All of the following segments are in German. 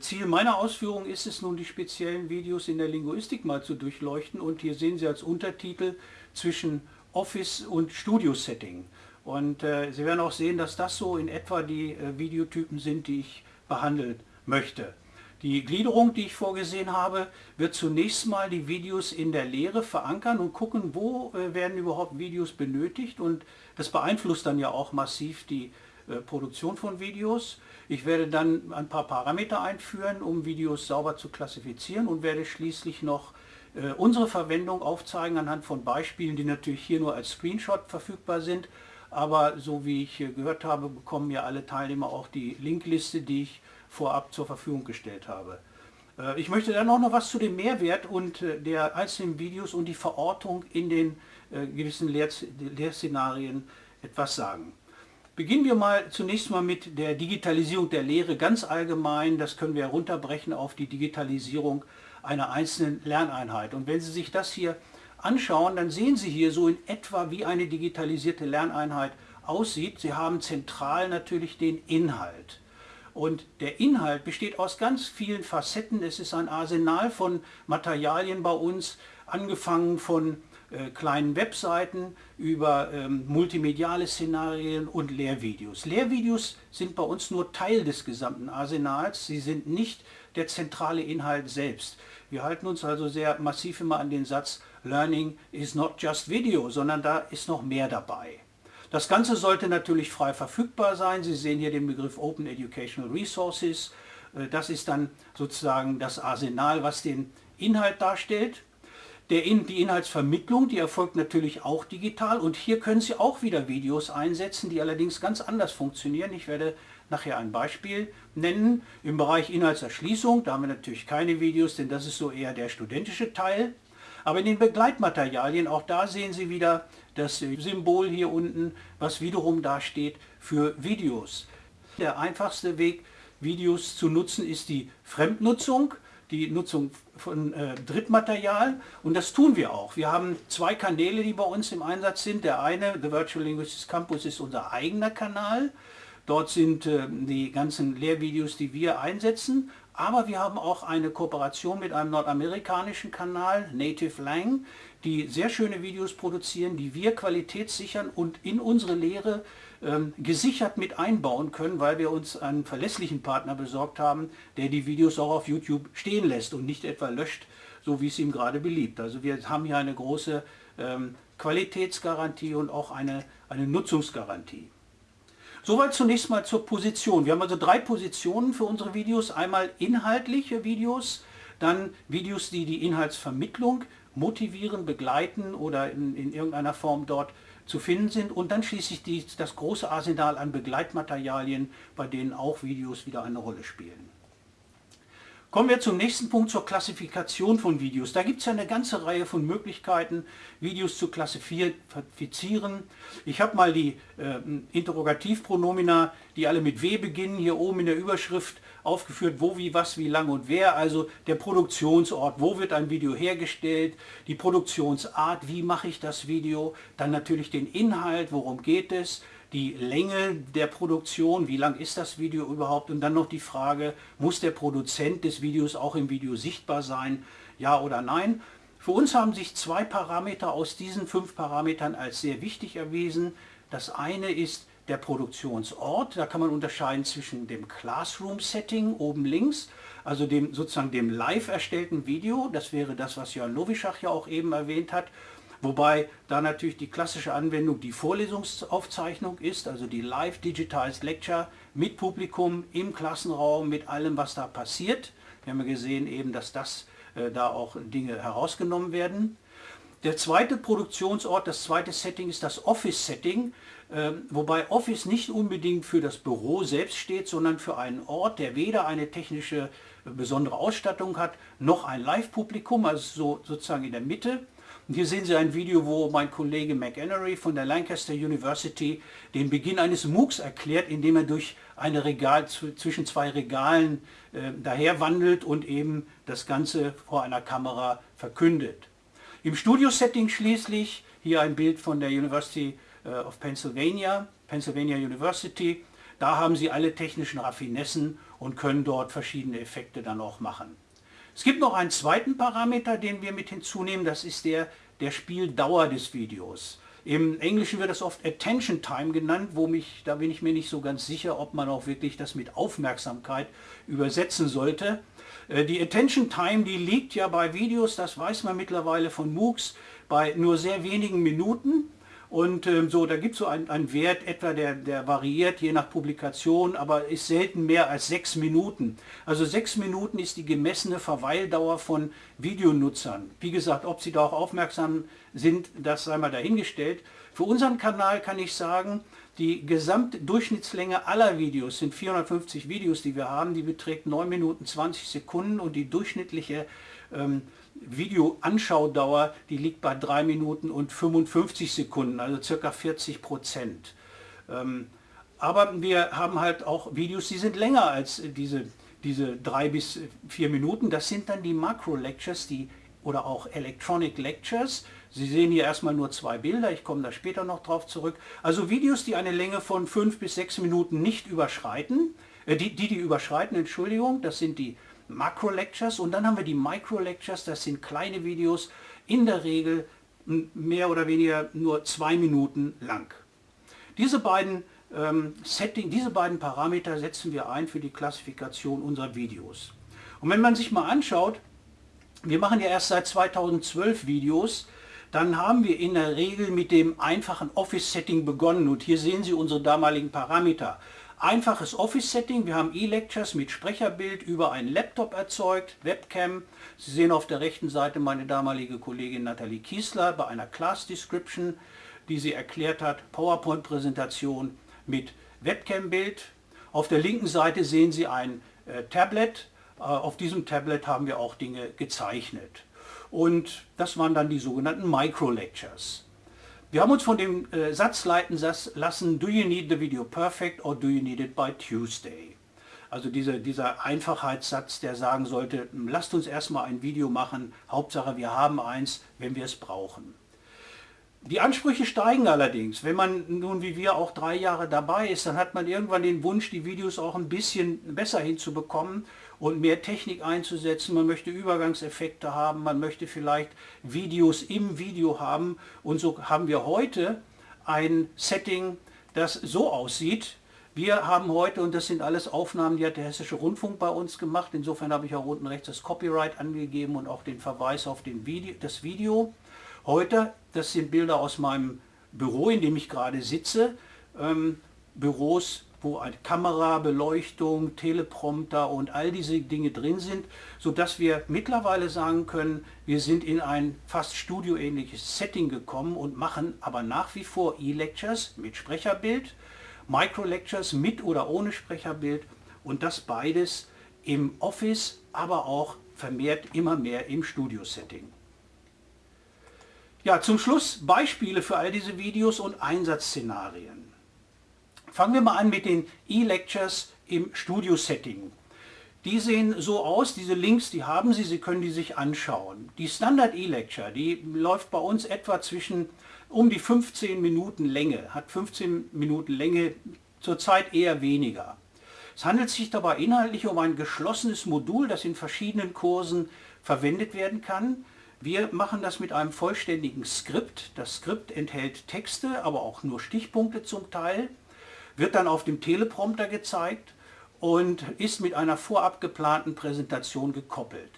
Ziel meiner Ausführung ist es nun, die speziellen Videos in der Linguistik mal zu durchleuchten und hier sehen Sie als Untertitel zwischen Office und Studio-Setting. Und äh, Sie werden auch sehen, dass das so in etwa die äh, Videotypen sind, die ich behandeln möchte. Die Gliederung, die ich vorgesehen habe, wird zunächst mal die Videos in der Lehre verankern und gucken, wo äh, werden überhaupt Videos benötigt und das beeinflusst dann ja auch massiv die Produktion von Videos. Ich werde dann ein paar Parameter einführen, um Videos sauber zu klassifizieren und werde schließlich noch äh, unsere Verwendung aufzeigen anhand von Beispielen, die natürlich hier nur als Screenshot verfügbar sind. Aber so wie ich gehört habe, bekommen ja alle Teilnehmer auch die Linkliste, die ich vorab zur Verfügung gestellt habe. Äh, ich möchte dann auch noch was zu dem Mehrwert und äh, der einzelnen Videos und die Verortung in den gewissen Lehrszenarien etwas sagen. Beginnen wir mal zunächst mal mit der Digitalisierung der Lehre ganz allgemein. Das können wir herunterbrechen auf die Digitalisierung einer einzelnen Lerneinheit. Und wenn Sie sich das hier anschauen, dann sehen Sie hier so in etwa, wie eine digitalisierte Lerneinheit aussieht. Sie haben zentral natürlich den Inhalt. Und der Inhalt besteht aus ganz vielen Facetten. Es ist ein Arsenal von Materialien bei uns, angefangen von äh, kleinen Webseiten, über ähm, multimediale Szenarien und Lehrvideos. Lehrvideos sind bei uns nur Teil des gesamten Arsenals, sie sind nicht der zentrale Inhalt selbst. Wir halten uns also sehr massiv immer an den Satz Learning is not just video, sondern da ist noch mehr dabei. Das Ganze sollte natürlich frei verfügbar sein. Sie sehen hier den Begriff Open Educational Resources. Äh, das ist dann sozusagen das Arsenal, was den Inhalt darstellt. Der In die Inhaltsvermittlung, die erfolgt natürlich auch digital und hier können Sie auch wieder Videos einsetzen, die allerdings ganz anders funktionieren. Ich werde nachher ein Beispiel nennen. Im Bereich Inhaltserschließung, da haben wir natürlich keine Videos, denn das ist so eher der studentische Teil. Aber in den Begleitmaterialien, auch da sehen Sie wieder das Symbol hier unten, was wiederum da steht für Videos. Der einfachste Weg, Videos zu nutzen, ist die Fremdnutzung die Nutzung von äh, Drittmaterial und das tun wir auch. Wir haben zwei Kanäle, die bei uns im Einsatz sind. Der eine, The Virtual Linguistics Campus, ist unser eigener Kanal. Dort sind äh, die ganzen Lehrvideos, die wir einsetzen. Aber wir haben auch eine Kooperation mit einem nordamerikanischen Kanal, Native Lang, die sehr schöne Videos produzieren, die wir qualitätssichern und in unsere Lehre ähm, gesichert mit einbauen können, weil wir uns einen verlässlichen Partner besorgt haben, der die Videos auch auf YouTube stehen lässt und nicht etwa löscht, so wie es ihm gerade beliebt. Also wir haben hier eine große ähm, Qualitätsgarantie und auch eine, eine Nutzungsgarantie. Soweit zunächst mal zur Position. Wir haben also drei Positionen für unsere Videos. Einmal inhaltliche Videos, dann Videos, die die Inhaltsvermittlung motivieren, begleiten oder in, in irgendeiner Form dort zu finden sind und dann schließlich die, das große Arsenal an Begleitmaterialien, bei denen auch Videos wieder eine Rolle spielen. Kommen wir zum nächsten Punkt, zur Klassifikation von Videos. Da gibt es ja eine ganze Reihe von Möglichkeiten, Videos zu klassifizieren. Ich habe mal die äh, Interrogativpronomina, die alle mit W beginnen, hier oben in der Überschrift aufgeführt, wo, wie, was, wie, lang und wer, also der Produktionsort, wo wird ein Video hergestellt, die Produktionsart, wie mache ich das Video, dann natürlich den Inhalt, worum geht es, die Länge der Produktion, wie lang ist das Video überhaupt und dann noch die Frage, muss der Produzent des Videos auch im Video sichtbar sein, ja oder nein. Für uns haben sich zwei Parameter aus diesen fünf Parametern als sehr wichtig erwiesen. Das eine ist der Produktionsort. Da kann man unterscheiden zwischen dem Classroom-Setting oben links, also dem sozusagen dem live erstellten Video. Das wäre das, was Jörn Lowischach ja auch eben erwähnt hat. Wobei da natürlich die klassische Anwendung die Vorlesungsaufzeichnung ist, also die Live Digitized Lecture mit Publikum im Klassenraum, mit allem, was da passiert. Wir haben ja gesehen eben, dass das äh, da auch Dinge herausgenommen werden. Der zweite Produktionsort, das zweite Setting ist das Office-Setting. Ähm, wobei Office nicht unbedingt für das Büro selbst steht, sondern für einen Ort, der weder eine technische äh, besondere Ausstattung hat, noch ein Live-Publikum, also so, sozusagen in der Mitte. Und hier sehen Sie ein Video, wo mein Kollege McEnery von der Lancaster University den Beginn eines MOOCs erklärt, indem er durch ein Regal zwischen zwei Regalen äh, daher wandelt und eben das Ganze vor einer Kamera verkündet. Im Studio-Setting schließlich, hier ein Bild von der University äh, of Pennsylvania, Pennsylvania University. Da haben Sie alle technischen Raffinessen und können dort verschiedene Effekte dann auch machen. Es gibt noch einen zweiten Parameter, den wir mit hinzunehmen, das ist der der Spieldauer des Videos. Im Englischen wird das oft Attention Time genannt, wo mich, da bin ich mir nicht so ganz sicher, ob man auch wirklich das mit Aufmerksamkeit übersetzen sollte. Äh, die Attention Time, die liegt ja bei Videos, das weiß man mittlerweile von MOOCs, bei nur sehr wenigen Minuten. Und ähm, so, da gibt es so einen Wert etwa, der, der variiert je nach Publikation, aber ist selten mehr als sechs Minuten. Also sechs Minuten ist die gemessene Verweildauer von Videonutzern. Wie gesagt, ob sie da auch aufmerksam sind, das sei mal dahingestellt. Für unseren Kanal kann ich sagen, die Gesamtdurchschnittslänge aller Videos sind 450 Videos, die wir haben, die beträgt 9 Minuten 20 Sekunden und die durchschnittliche ähm, Videoanschaudauer, die liegt bei 3 Minuten und 55 Sekunden, also circa 40 Prozent. Ähm, aber wir haben halt auch Videos, die sind länger als diese, diese drei bis vier Minuten. Das sind dann die Macro-Lectures, oder auch Electronic Lectures. Sie sehen hier erstmal nur zwei Bilder, ich komme da später noch drauf zurück. Also Videos, die eine Länge von fünf bis sechs Minuten nicht überschreiten, äh, die, die die überschreiten, Entschuldigung, das sind die Makro-Lectures und dann haben wir die Micro-Lectures, das sind kleine Videos, in der Regel mehr oder weniger nur zwei Minuten lang. Diese beiden, ähm, Setting, diese beiden Parameter setzen wir ein für die Klassifikation unserer Videos. Und wenn man sich mal anschaut, wir machen ja erst seit 2012 Videos, dann haben wir in der Regel mit dem einfachen Office-Setting begonnen und hier sehen Sie unsere damaligen Parameter. Einfaches Office-Setting, wir haben E-Lectures mit Sprecherbild über einen Laptop erzeugt, Webcam. Sie sehen auf der rechten Seite meine damalige Kollegin Nathalie Kiesler bei einer Class Description, die sie erklärt hat, PowerPoint-Präsentation mit Webcam-Bild. Auf der linken Seite sehen Sie ein äh, Tablet. Äh, auf diesem Tablet haben wir auch Dinge gezeichnet. Und das waren dann die sogenannten Micro-Lectures. Wir haben uns von dem äh, Satz leiten lassen, do you need the video perfect or do you need it by Tuesday? Also diese, dieser Einfachheitssatz, der sagen sollte, lasst uns erstmal ein Video machen, Hauptsache wir haben eins, wenn wir es brauchen. Die Ansprüche steigen allerdings. Wenn man nun wie wir auch drei Jahre dabei ist, dann hat man irgendwann den Wunsch, die Videos auch ein bisschen besser hinzubekommen und mehr Technik einzusetzen. Man möchte Übergangseffekte haben, man möchte vielleicht Videos im Video haben. Und so haben wir heute ein Setting, das so aussieht. Wir haben heute, und das sind alles Aufnahmen, die hat der Hessische Rundfunk bei uns gemacht. Insofern habe ich auch unten rechts das Copyright angegeben und auch den Verweis auf den Video, das Video. Heute, das sind Bilder aus meinem Büro, in dem ich gerade sitze. Ähm, Büros wo eine Kamera, Beleuchtung, Teleprompter und all diese Dinge drin sind, sodass wir mittlerweile sagen können, wir sind in ein fast studioähnliches Setting gekommen und machen aber nach wie vor E-Lectures mit Sprecherbild, Micro-Lectures mit oder ohne Sprecherbild und das beides im Office, aber auch vermehrt immer mehr im Studio-Setting. Ja, zum Schluss Beispiele für all diese Videos und Einsatzszenarien. Fangen wir mal an mit den E-Lectures im Studio-Setting. Die sehen so aus, diese Links, die haben Sie, Sie können die sich anschauen. Die Standard E-Lecture, die läuft bei uns etwa zwischen um die 15 Minuten Länge, hat 15 Minuten Länge, zurzeit eher weniger. Es handelt sich dabei inhaltlich um ein geschlossenes Modul, das in verschiedenen Kursen verwendet werden kann. Wir machen das mit einem vollständigen Skript. Das Skript enthält Texte, aber auch nur Stichpunkte zum Teil wird dann auf dem Teleprompter gezeigt und ist mit einer vorab geplanten Präsentation gekoppelt.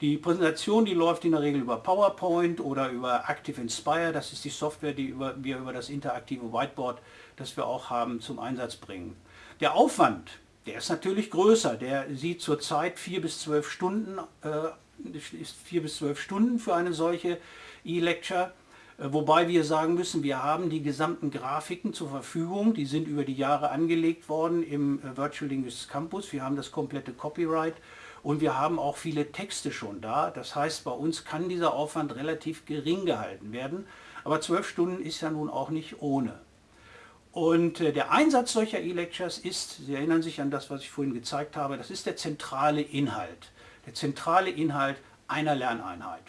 Die Präsentation, die läuft in der Regel über PowerPoint oder über Active Inspire. Das ist die Software, die wir über das interaktive Whiteboard, das wir auch haben, zum Einsatz bringen. Der Aufwand, der ist natürlich größer. Der sieht zurzeit vier bis zwölf Stunden, äh, ist vier bis zwölf Stunden für eine solche E-Lecture. Äh, wobei wir sagen müssen, wir haben die gesamten Grafiken zur Verfügung, die sind über die Jahre angelegt worden im äh, Virtual Linguistics Campus. Wir haben das komplette Copyright und wir haben auch viele Texte schon da. Das heißt, bei uns kann dieser Aufwand relativ gering gehalten werden. Aber zwölf Stunden ist ja nun auch nicht ohne. Und äh, der Einsatz solcher E-Lectures ist, Sie erinnern sich an das, was ich vorhin gezeigt habe, das ist der zentrale Inhalt. Der zentrale Inhalt einer Lerneinheit.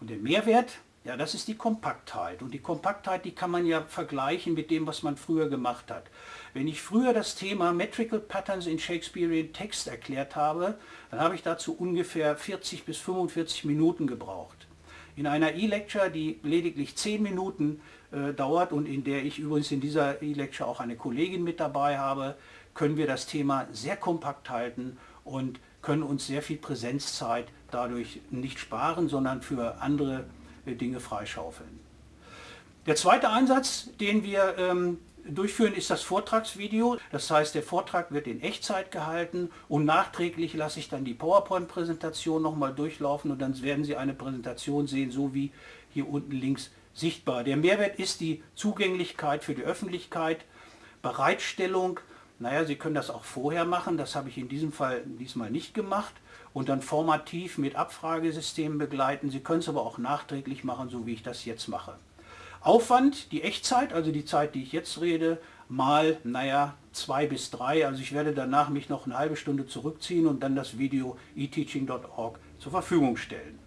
Und der Mehrwert, ja, das ist die Kompaktheit. Und die Kompaktheit, die kann man ja vergleichen mit dem, was man früher gemacht hat. wenn ich früher das Thema Metrical Patterns in Shakespearean Text erklärt habe, dann habe ich dazu ungefähr 40 bis 45 Minuten gebraucht. In einer E-Lecture, die lediglich 10 Minuten äh, dauert und in der ich übrigens in dieser E-Lecture auch eine Kollegin mit dabei habe, können wir das Thema sehr kompakt halten und können uns sehr viel Präsenzzeit dadurch nicht sparen, sondern für andere Dinge freischaufeln. Der zweite Einsatz, den wir ähm, durchführen, ist das Vortragsvideo. Das heißt, der Vortrag wird in Echtzeit gehalten und nachträglich lasse ich dann die PowerPoint-Präsentation nochmal durchlaufen und dann werden Sie eine Präsentation sehen, so wie hier unten links sichtbar. Der Mehrwert ist die Zugänglichkeit für die Öffentlichkeit, Bereitstellung naja, Sie können das auch vorher machen, das habe ich in diesem Fall diesmal nicht gemacht und dann formativ mit Abfragesystemen begleiten. Sie können es aber auch nachträglich machen, so wie ich das jetzt mache. Aufwand, die Echtzeit, also die Zeit, die ich jetzt rede, mal, naja, zwei bis drei. Also ich werde danach mich noch eine halbe Stunde zurückziehen und dann das Video eteaching.org zur Verfügung stellen.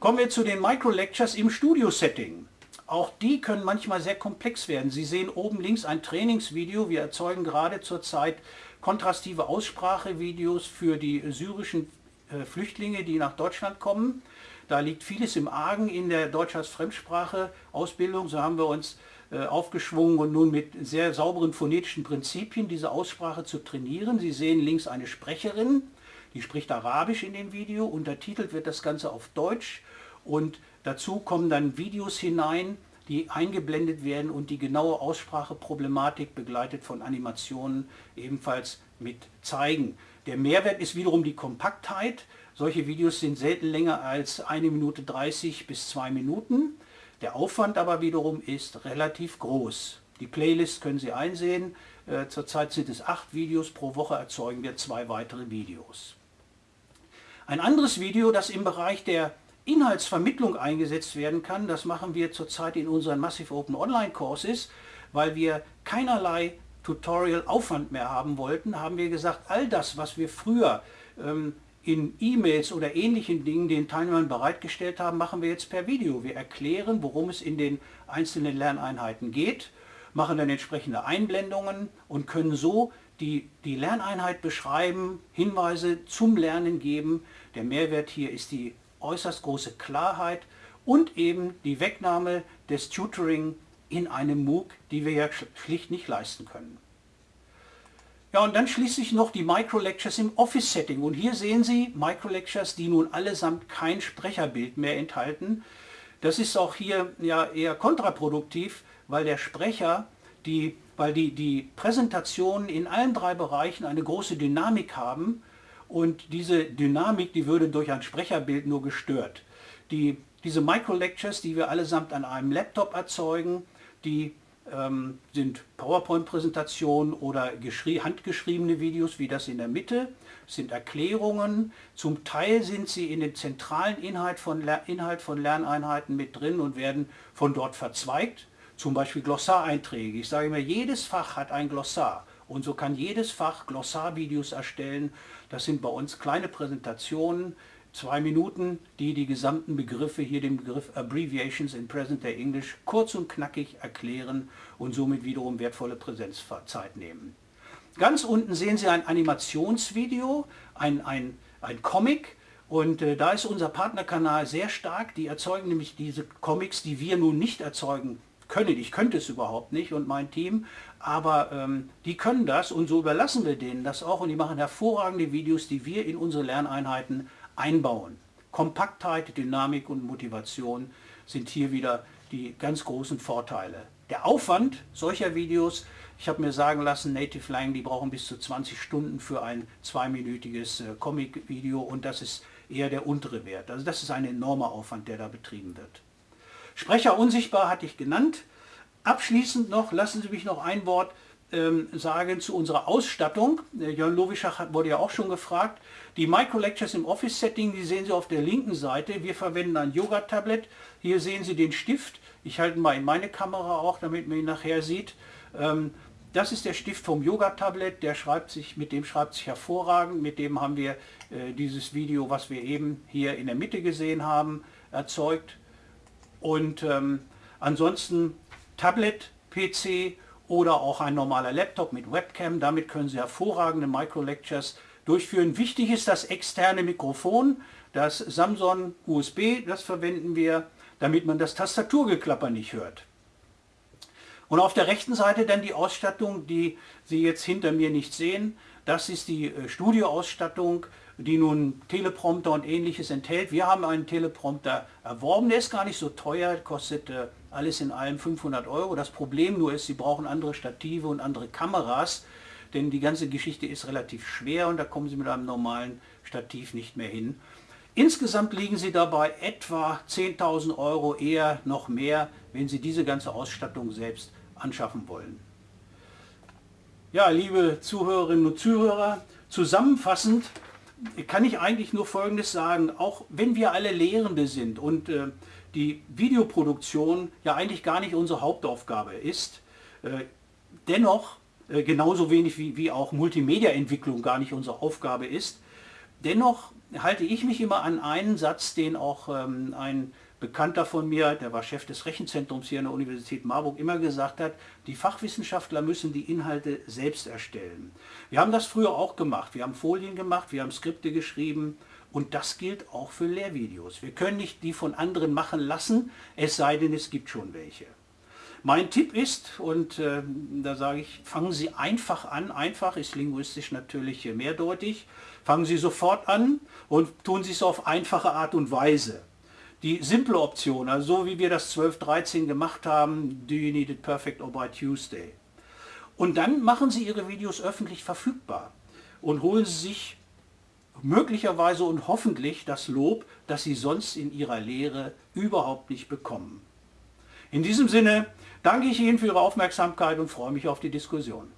Kommen wir zu den Micro-Lectures im Studio-Setting. Auch die können manchmal sehr komplex werden. Sie sehen oben links ein Trainingsvideo. Wir erzeugen gerade zurzeit kontrastive Aussprachevideos für die syrischen äh, Flüchtlinge, die nach Deutschland kommen. Da liegt vieles im Argen in der Deutsch als Fremdsprache Ausbildung. So haben wir uns äh, aufgeschwungen und nun mit sehr sauberen phonetischen Prinzipien diese Aussprache zu trainieren. Sie sehen links eine Sprecherin, die spricht Arabisch in dem Video. Untertitelt wird das Ganze auf Deutsch und dazu kommen dann Videos hinein, die eingeblendet werden und die genaue Ausspracheproblematik begleitet von Animationen ebenfalls mit zeigen. Der Mehrwert ist wiederum die Kompaktheit. Solche Videos sind selten länger als eine Minute 30 bis zwei Minuten. Der Aufwand aber wiederum ist relativ groß. Die Playlist können Sie einsehen. Äh, zurzeit sind es acht Videos, pro Woche erzeugen wir zwei weitere Videos. Ein anderes Video, das im Bereich der Inhaltsvermittlung eingesetzt werden kann. Das machen wir zurzeit in unseren Massive Open Online Courses, weil wir keinerlei Tutorial-Aufwand mehr haben wollten, haben wir gesagt, all das, was wir früher ähm, in E-Mails oder ähnlichen Dingen den Teilnehmern bereitgestellt haben, machen wir jetzt per Video. Wir erklären, worum es in den einzelnen Lerneinheiten geht, machen dann entsprechende Einblendungen und können so die, die Lerneinheit beschreiben, Hinweise zum Lernen geben. Der Mehrwert hier ist die äußerst große Klarheit und eben die Wegnahme des Tutoring in einem MOOC, die wir ja schlicht nicht leisten können. Ja, und dann schließlich noch die Micro-Lectures im Office-Setting. Und hier sehen Sie Micro-Lectures, die nun allesamt kein Sprecherbild mehr enthalten. Das ist auch hier ja eher kontraproduktiv, weil der Sprecher, die, weil die, die Präsentationen in allen drei Bereichen eine große Dynamik haben und diese Dynamik, die würde durch ein Sprecherbild nur gestört. Die, diese Micro-Lectures, die wir allesamt an einem Laptop erzeugen, die ähm, sind PowerPoint-Präsentationen oder handgeschriebene Videos wie das in der Mitte, sind Erklärungen. Zum Teil sind sie in den zentralen Inhalt von, Inhalt von Lerneinheiten mit drin und werden von dort verzweigt. Zum Beispiel Glossareinträge. Ich sage immer, jedes Fach hat ein Glossar. Und so kann jedes Fach Glossarvideos erstellen. Das sind bei uns kleine Präsentationen, zwei Minuten, die die gesamten Begriffe, hier den Begriff Abbreviations in Present Day English, kurz und knackig erklären und somit wiederum wertvolle Präsenzzeit nehmen. Ganz unten sehen Sie ein Animationsvideo, ein, ein, ein Comic, und äh, da ist unser Partnerkanal sehr stark. Die erzeugen nämlich diese Comics, die wir nun nicht erzeugen können. Ich könnte es überhaupt nicht und mein Team, aber ähm, die können das und so überlassen wir denen das auch und die machen hervorragende Videos, die wir in unsere Lerneinheiten einbauen. Kompaktheit, Dynamik und Motivation sind hier wieder die ganz großen Vorteile. Der Aufwand solcher Videos, ich habe mir sagen lassen, Native Lang, die brauchen bis zu 20 Stunden für ein zweiminütiges äh, Comic-Video und das ist eher der untere Wert. Also das ist ein enormer Aufwand, der da betrieben wird. Sprecher unsichtbar hatte ich genannt. Abschließend noch, lassen Sie mich noch ein Wort ähm, sagen zu unserer Ausstattung. Äh, Jörn Lowischach wurde ja auch schon gefragt. Die Micro-Lectures im Office-Setting, die sehen Sie auf der linken Seite. Wir verwenden ein Yoga-Tablet. Hier sehen Sie den Stift. Ich halte mal in meine Kamera auch, damit man ihn nachher sieht. Ähm, das ist der Stift vom Yoga-Tablet, der mit dem schreibt sich hervorragend. Mit dem haben wir äh, dieses Video, was wir eben hier in der Mitte gesehen haben, erzeugt. Und ähm, ansonsten Tablet, PC oder auch ein normaler Laptop mit Webcam. Damit können Sie hervorragende Micro-Lectures durchführen. Wichtig ist das externe Mikrofon, das Samsung USB, das verwenden wir, damit man das Tastaturgeklapper nicht hört. Und auf der rechten Seite dann die Ausstattung, die Sie jetzt hinter mir nicht sehen. Das ist die äh, Studioausstattung, die nun Teleprompter und ähnliches enthält. Wir haben einen Teleprompter erworben, der ist gar nicht so teuer, kostet äh, alles in allem 500 Euro. Das Problem nur ist, Sie brauchen andere Stative und andere Kameras, denn die ganze Geschichte ist relativ schwer und da kommen Sie mit einem normalen Stativ nicht mehr hin. Insgesamt liegen Sie dabei etwa 10.000 Euro, eher noch mehr, wenn Sie diese ganze Ausstattung selbst anschaffen wollen. Ja, liebe Zuhörerinnen und Zuhörer, zusammenfassend kann ich eigentlich nur Folgendes sagen. Auch wenn wir alle Lehrende sind und äh, die Videoproduktion ja eigentlich gar nicht unsere Hauptaufgabe ist, äh, dennoch äh, genauso wenig wie, wie auch Multimedia-Entwicklung gar nicht unsere Aufgabe ist, dennoch halte ich mich immer an einen Satz, den auch ähm, ein Bekannter von mir, der war Chef des Rechenzentrums hier an der Universität Marburg, immer gesagt hat, die Fachwissenschaftler müssen die Inhalte selbst erstellen. Wir haben das früher auch gemacht. Wir haben Folien gemacht, wir haben Skripte geschrieben und das gilt auch für Lehrvideos. Wir können nicht die von anderen machen lassen, es sei denn, es gibt schon welche. Mein Tipp ist, und äh, da sage ich, fangen Sie einfach an. Einfach ist linguistisch natürlich mehrdeutig. Fangen Sie sofort an und tun Sie es auf einfache Art und Weise die simple Option, also so wie wir das 12.13 gemacht haben, Do you need it perfect or by Tuesday. Und dann machen Sie Ihre Videos öffentlich verfügbar und holen Sie sich möglicherweise und hoffentlich das Lob, das Sie sonst in Ihrer Lehre überhaupt nicht bekommen. In diesem Sinne danke ich Ihnen für Ihre Aufmerksamkeit und freue mich auf die Diskussion.